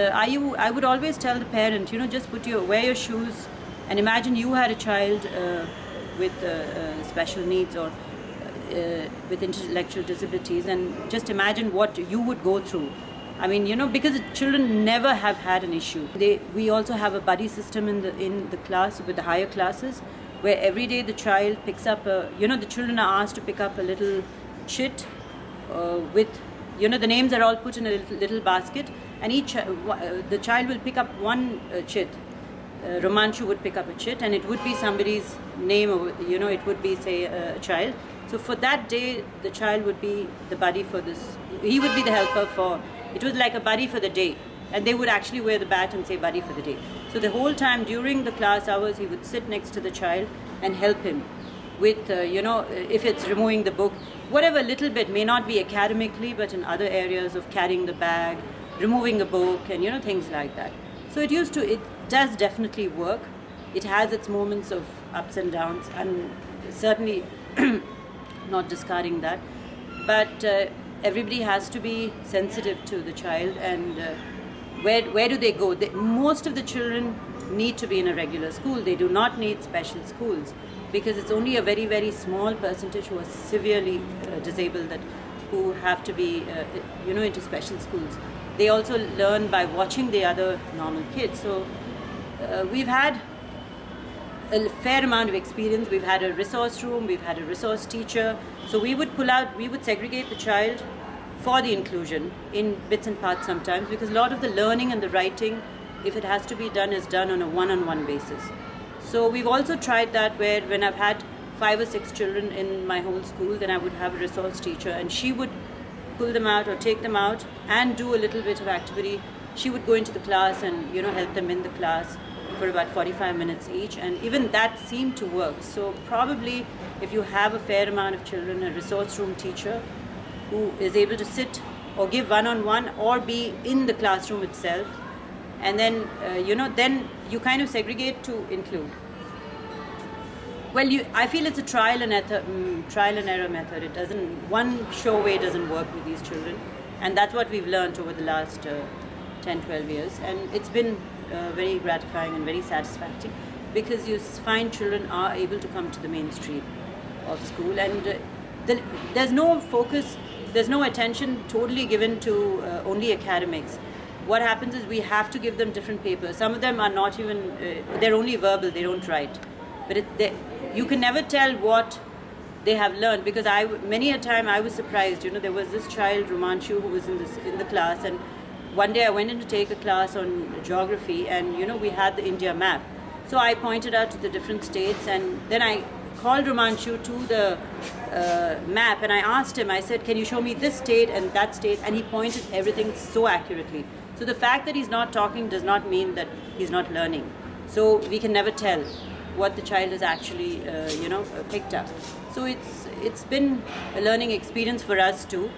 Uh, I, I would always tell the parent, you know, just put your, wear your shoes and imagine you had a child uh, with uh, uh special needs or uh, with intellectual disabilities and just imagine what you would go through. I mean, you know, because children never have had an issue. They, we also have a buddy system in the, in the class with the higher classes where every day the child picks up a, you know, the children are asked to pick up a little chit uh, with you know the names are all put in a little, little basket and each uh, uh, the child will pick up one uh, chit. Uh, Romanshu would pick up a chit and it would be somebody's name or you know it would be say a child. So for that day the child would be the buddy for this he would be the helper for it was like a buddy for the day. And they would actually wear the bat and say buddy for the day. So the whole time during the class hours he would sit next to the child and help him with, uh, you know, if it's removing the book, whatever little bit may not be academically, but in other areas of carrying the bag, removing a book, and, you know, things like that. So it used to, it does definitely work. It has its moments of ups and downs, and certainly not discarding that. But uh, everybody has to be sensitive to the child and uh, where, where do they go? They, most of the children need to be in a regular school. They do not need special schools because it's only a very, very small percentage who are severely uh, disabled that who have to be, uh, you know, into special schools. They also learn by watching the other normal kids. So uh, we've had a fair amount of experience. We've had a resource room, we've had a resource teacher. So we would pull out, we would segregate the child for the inclusion in bits and parts sometimes because a lot of the learning and the writing, if it has to be done, is done on a one-on-one -on -one basis. So we've also tried that where when I've had five or six children in my whole school, then I would have a resource teacher and she would pull them out or take them out and do a little bit of activity. She would go into the class and you know help them in the class for about 45 minutes each and even that seemed to work. So probably if you have a fair amount of children, a resource room teacher who is able to sit or give one-on-one -on -one or be in the classroom itself and then uh, you know then you kind of segregate to include well you i feel it's a trial and um, trial and error method. It doesn't one show way doesn't work with these children. And that's what we've learned over the last uh, 10 12 years. And it's been uh, very gratifying and very satisfying because you find children are able to come to the mainstream of school. And uh, the, there's no focus there's no attention totally given to uh, only academics. What happens is we have to give them different papers. Some of them are not even, uh, they're only verbal, they don't write. But it, they, you can never tell what they have learned because I, many a time I was surprised, you know, there was this child, Romanshu, who was in, this, in the class and one day I went in to take a class on geography and, you know, we had the India map. So I pointed out to the different states and then I called Romanshu to the uh, map and I asked him, I said, can you show me this state and that state? And he pointed everything so accurately. So the fact that he's not talking does not mean that he's not learning. So we can never tell what the child has actually, uh, you know, picked up. So it's it's been a learning experience for us too.